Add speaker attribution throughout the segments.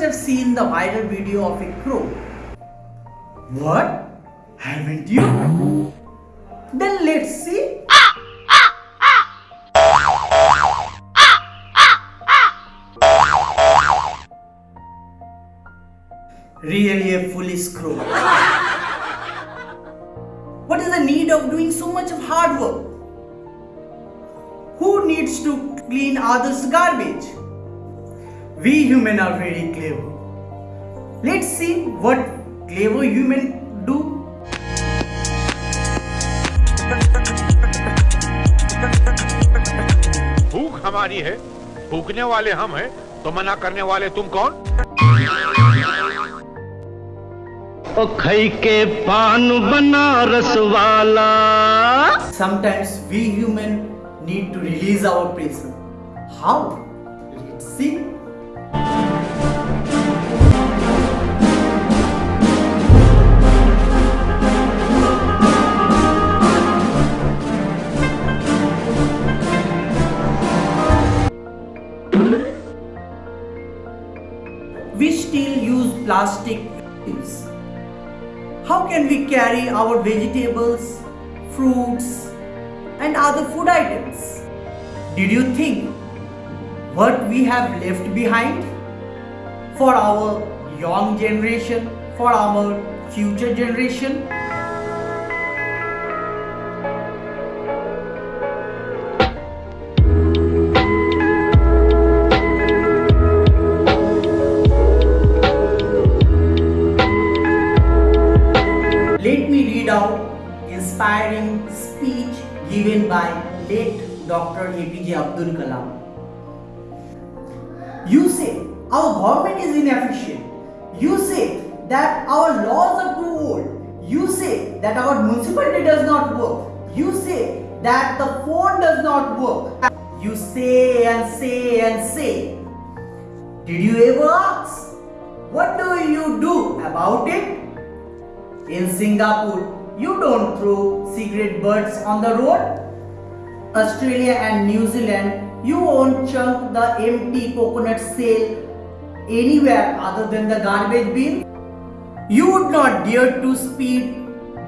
Speaker 1: have seen the viral video of a crow. What? Haven't you? Then let's see. Really a foolish crow. What is the need of doing so much of hard work? Who needs to clean others' garbage? We human are very clever. Let's see what clever human do.
Speaker 2: भूख हमारी है भूखने वाले हम हैं तो मना करने वाले तुम कौन
Speaker 3: ओ खई के पान बनारस वाला
Speaker 1: Sometimes we human need to release our pressure. How? Let's see. We still use plastic use. How can we carry our vegetables, fruits, and other food items? Did you think what we have left behind for our young generation, for our future generation? Inspiring speech given by late Dr. APJ Abdul Kalam. You say our government is inefficient. You say that our laws are too old. You say that our municipality does not work. You say that the phone does not work. You say and say and say. Did you ever ask? What do you do about it? In Singapore, you don't throw cigarette butts on the road. Australia and New Zealand, you won't chunk the empty coconut shell anywhere other than the garbage bin. You would not dare to speed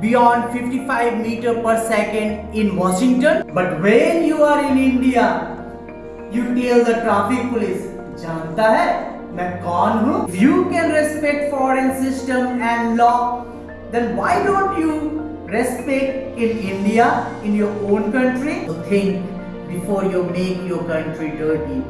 Speaker 1: beyond 55 meter per second in Washington. But when you are in India, you tell the traffic police, जानता है मैं कौन हूँ? If you can respect foreign system and law, then why don't you respect in India, in your own country? Think before you make your country dirty.